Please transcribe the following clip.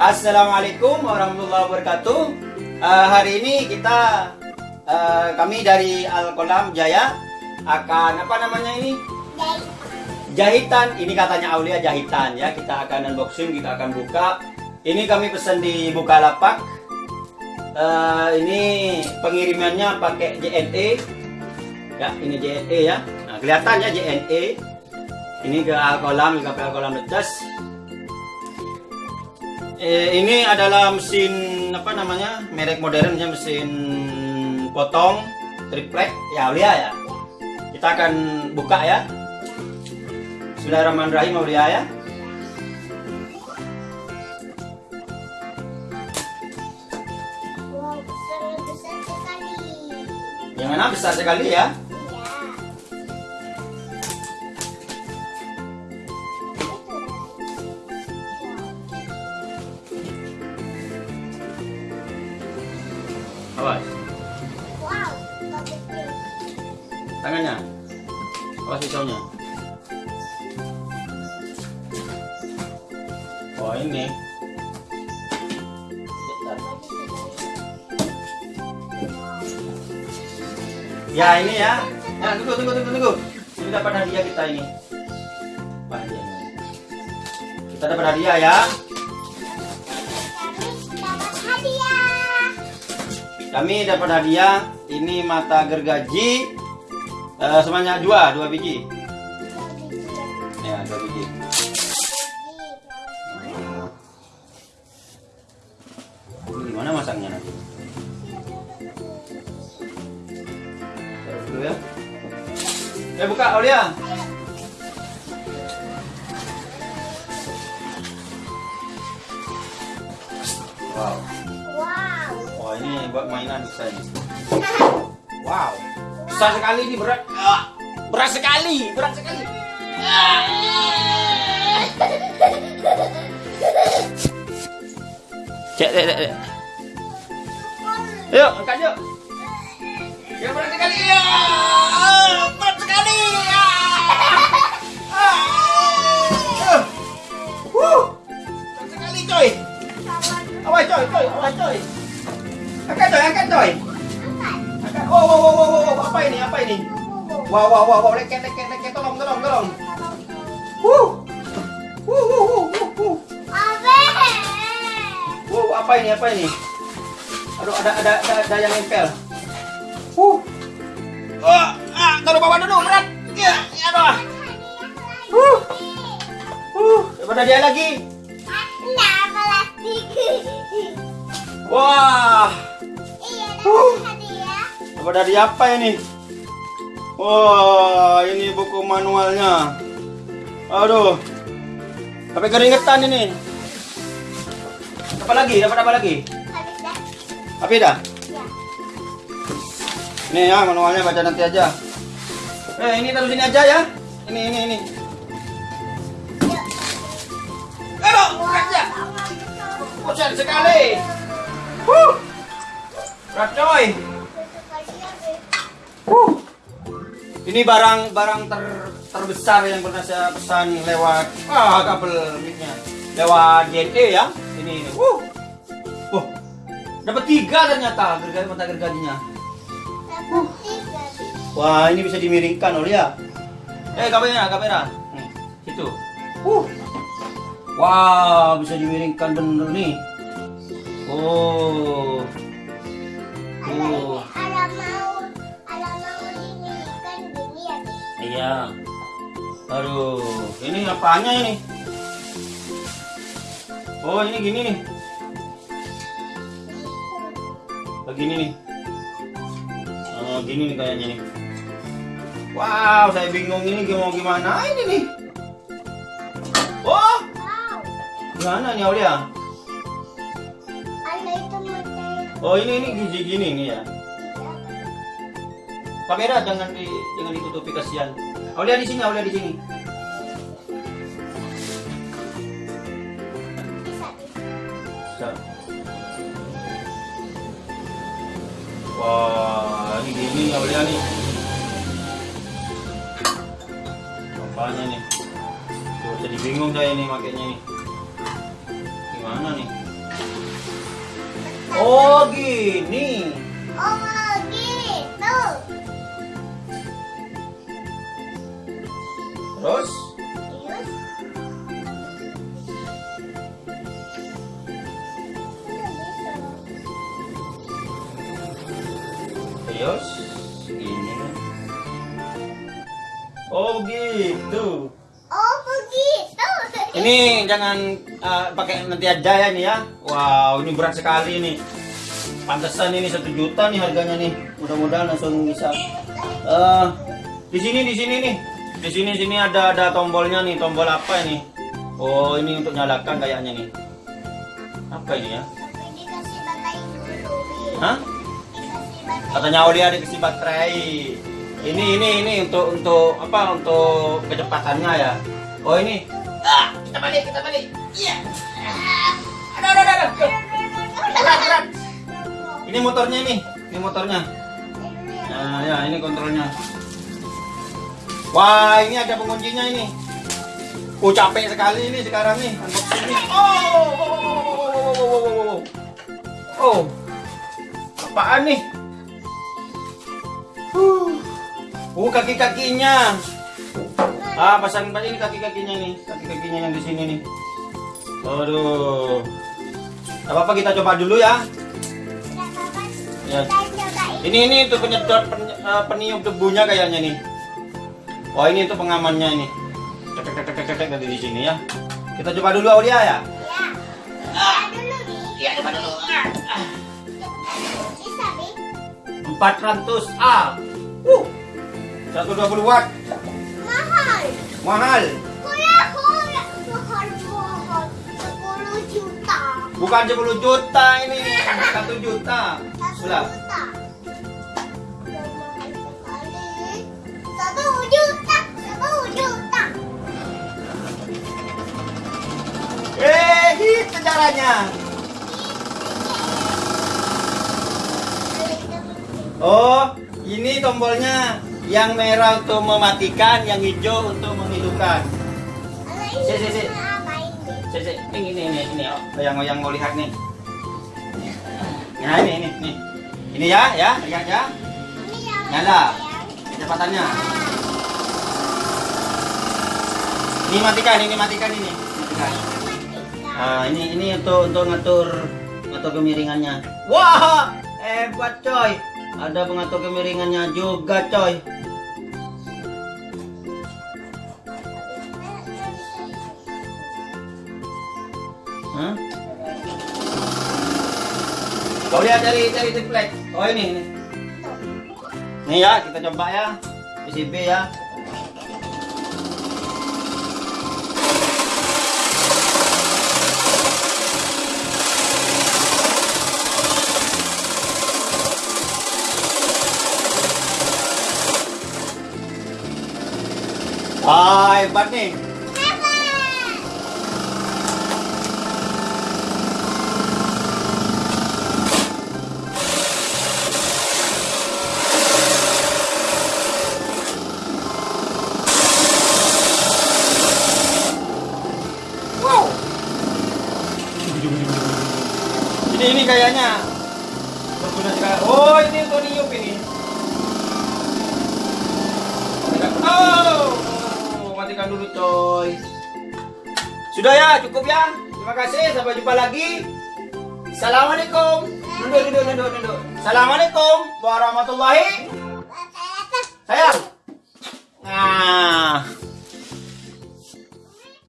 Assalamualaikum warahmatullahi wabarakatuh. Uh, hari ini kita uh, kami dari Al Kolam Jaya akan apa namanya ini? Jahitan. Ini katanya Aulia jahitan ya. Kita akan unboxing, kita akan buka. Ini kami pesan di Bukalapak. Uh, ini pengirimannya pakai JNE. Ya, ini JNE ya. Nah, kelihatan ya JNE. Ini ke Al Kolam, ke Al Kolam Lecas eh, ini adalah mesin apa namanya merek modern ya mesin potong triplek. Ya Aulia ya. Kita akan buka ya. Bismillahirrahmanirrahim Aulia ya. Wow, besar, besar sekali. yang mana besar sekali ya tangannya awas pisaunya oh ini Ya ini ya. Ya tunggu tunggu tunggu tunggu. Ini dapat hadiah kita ini. Kita dapat hadiah ya. Kami dapat hadiah. Ini mata gergaji. Eh, sebanyak dua, dua biji. Ya dua biji. Ini gimana masangnya nanti? Taruh dulu ya. Eh buka Aulia. Wow. Wow. Wah ini buat mainan ini. Wow. Besar sekali ini berat. Berat sekali, berat sekali. Cek, cek, cek. cek. Yuk, angkat yuk. Ya berat sekali. Ya, Wow, wow, wow, wow, leket, leket, leket, tolong, tolong, tolong. Wuh. Wuh, wuh, wuh, wuh, wuh. Wow, apa ini, apa ini? Aduh, ada, ada, ada, ada yang nempel. Wuh. Oh, ah, taruh bawah dulu, berat. Ya, ya, aduh. Wuh. Wuh, daripada dia lagi. Wah, Iya, dapat hadiah. daripada dia apa ini? Wah, ini buku manualnya. Aduh. Sampai keringetan ini. Apa lagi? Dapat apa lagi? Habis dah. Apa dah? Ya. Ini ya manualnya baca nanti aja. Eh ini taruh sini aja ya. Ini ini ini. Yuk. Aduh, ya. Besar sekali. Huh. Berat coy. Huh. Ini barang barang ter, terbesar yang pernah saya pesan lewat ah kabel micnya lewat JNE ya. Ini ini. Huh. Wah, dapat tiga ternyata gergaji mata gergajinya. Tiga. Wah, ini bisa dimiringkan oleh ya. Eh, kamera, kamera. Nih, situ. Uh. Wah, bisa dimiringkan bener nih. Oh. Oh. Iya. Aduh, ini apanya ini? Oh, ini gini nih. Begini nih. Oh, gini nih kayaknya nih. Wow, saya bingung ini mau gimana ini nih. Oh, gimana nih Aulia? Oh, ini ini gigi gini nih ya. Kamera jangan di jangan ditutupi kasihan. Aulia di sini, Aulia di sini. bisa. Wah, ini gini Aulia nih. Apanya nih? Tuh, jadi bingung saya ini makainya nih. Gimana nih? Oh, gini. Oh, gitu. Oh begitu. Ini jangan eh, pakai nanti aja ya nih ya. Wow, ini berat sekali nih. Pantesan ini satu juta nih harganya nih. Mudah-mudahan langsung bisa. Eh, di sini di sini nih. Di sini sini ada ada tombolnya nih. Tombol apa ini? Oh, ini untuk nyalakan kayaknya nih. Apa ini ya? Hah? Katanya Aulia dikasih baterai. Ini ini ini untuk untuk apa? Untuk kecepatannya ya. Oh ini. Ah, kita balik kita balik. Iya. Ah, Aduh aduh aduh. aduh. Berat berat. Ini motornya ini. Ini motornya. Nah, ya ini kontrolnya. Wah, ini ada penguncinya ini. Oh, capek sekali ini sekarang nih unboxing ini. Oh, oh, oh, oh, oh, oh, oh, oh. Oh, apaan nih? Oh, kaki-kakinya. Ah, pasang ini kaki-kakinya nih. Kaki-kakinya yang di sini nih. Aduh. Gak apa-apa kita coba dulu ya. Tidak. Ya. Ini ini untuk penyedot pen, eh, peniup debunya kayaknya nih. Oh ini untuk pengamannya ini. Tek tek tek tek dari di sini ya. Kita coba dulu Aulia ya. Ya. Coba dulu Bi. Iya coba dulu. Bisa Bi. 400 A. Uh. 120 watt. Mahal. Mahal. Kuya kuya. Mahal mahal. 10 juta. Bukan 10 juta ini. 1 juta. Satu Sudah. juta. Udah mahal sekali. Satu juta. Satu juta. Eh, gitu caranya. Oh, ini tombolnya. Yang merah untuk mematikan, yang hijau untuk menghidupkan. Si, si, si. Cek, cek. Ini, ini, ini, ini, oh. yang yang mau lihat nih. Nah, ini, ini, ini. Ini ya, ya, lihat ya. Nyala. Kecepatannya. Ini matikan, ini matikan ini. Matikan. Nah, ini ini untuk untuk ngatur ngatur kemiringannya. Wah, hebat coy. Ada pengatur kemiringannya juga coy. Hah? Kau lihat cari cari triplek. Oh ini ini. Nih ya, kita coba ya. PCB ya. Wah, hebat nih. Wow. Ini ini kayaknya dulu coy. Sudah ya cukup ya. Terima kasih sampai jumpa lagi. Assalamualaikum. Duduk duduk duduk duduk assalamualaikum warahmatullahi saya nah.